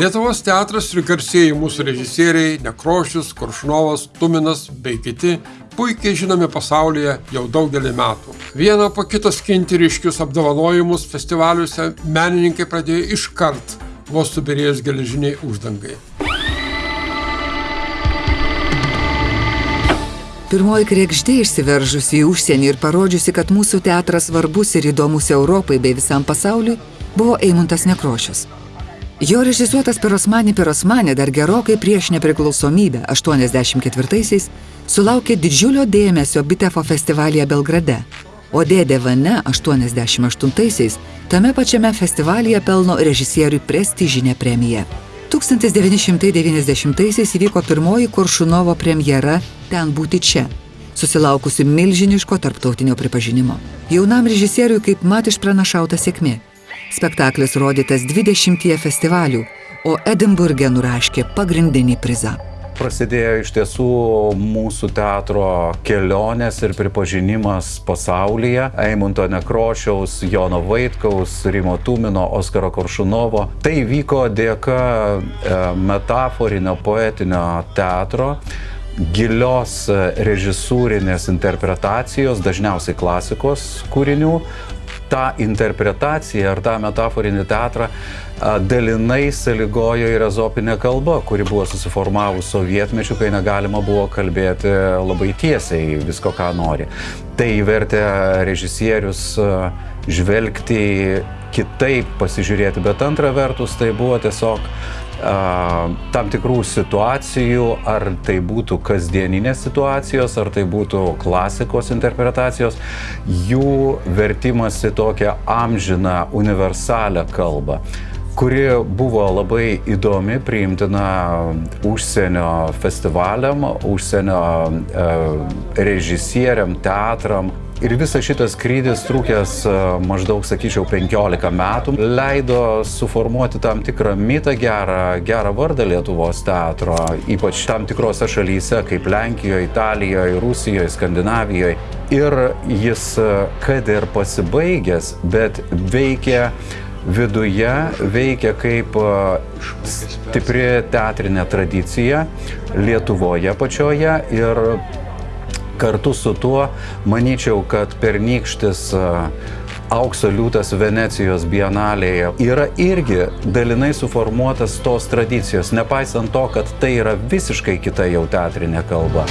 Lietuvos teatras ir garsėjai mūsų režisieriai Nekrošius, Kuršnovas, Tuminas bei kiti puikiai žinomi pasaulyje jau daugelį metų. Vieną po kito skinti ryškius apdovanojimus festivaliuose menininkai pradėjo iškart, vos subirėjus geležiniai uždangai. Pirmoji krekždė išsiveržusi į užsienį ir parodžiusi, kad mūsų teatras svarbus ir įdomus Europai bei visam pasauliui, buvo Eimuntas Nekrošius. Jo režisuotas Pirosmani Pirosmani dar gerokai prieš nepriklausomybę 84-aisiais sulaukė didžiulio dėmesio Bitefo festivalyje Belgrade, o Dėdė Vane 88-aisiais tame pačiame festivalyje pelno režisieriui prestižinę premiją. 1990-aisiais įvyko pirmoji Koršunovo premjera Ten būti čia, susilaukusi milžiniško tarptautinio pripažinimo. Jaunam režisieriui kaip mat išpranašauta sėkmė. Spektaklis rodytas 20 festivalių, o Edinburgė nuraškė pagrindinį prizą prasidėjo iš tiesų mūsų teatro kelionės ir pripažinimas pasaulyje. Eimunto Nekrošiaus, Jono Vaitkaus, Rimo Tumino, Oskaro Koršunovo. Tai vyko dėka e, metaforinio poetinio teatro gilios režisūrinės interpretacijos, dažniausiai klasikos kūrinių, tą interpretaciją ar tą metaforinį teatrą dalinai sąlygojo ir ezopinė kalba, kuri buvo susiformavus sovietmečiu, kai negalima buvo kalbėti labai tiesiai visko, ką nori. Tai vertė režisierius žvelgti kitaip, pasižiūrėti, bet antra vertus tai buvo tiesiog tam tikrų situacijų, ar tai būtų kasdieninės situacijos, ar tai būtų klasikos interpretacijos, jų vertimas į tokią amžiną, universalią kalbą kuri buvo labai įdomi, priimtina užsienio festivaliam, užsienio e, režisieriam, teatram, Ir visas šitas skrydis trūkęs e, maždaug, sakyčiau, 15 metų leido suformuoti tam tikrą mitą gerą, gerą vardą Lietuvos teatro, ypač tam tikrose šalyse kaip Lenkijoje, Italijoje, Rusijoje, Skandinavijoje. Ir jis, e, kad ir pasibaigęs, bet veikia viduje veikia kaip e, stipri teatrinė tradicija Lietuvoje pačioje ir kartu su tuo manyčiau, kad pernykštis aukso liūtas Venecijos bienalėje yra irgi dalinai suformuotas tos tradicijos, nepaisant to, kad tai yra visiškai kita jau teatrinė kalba.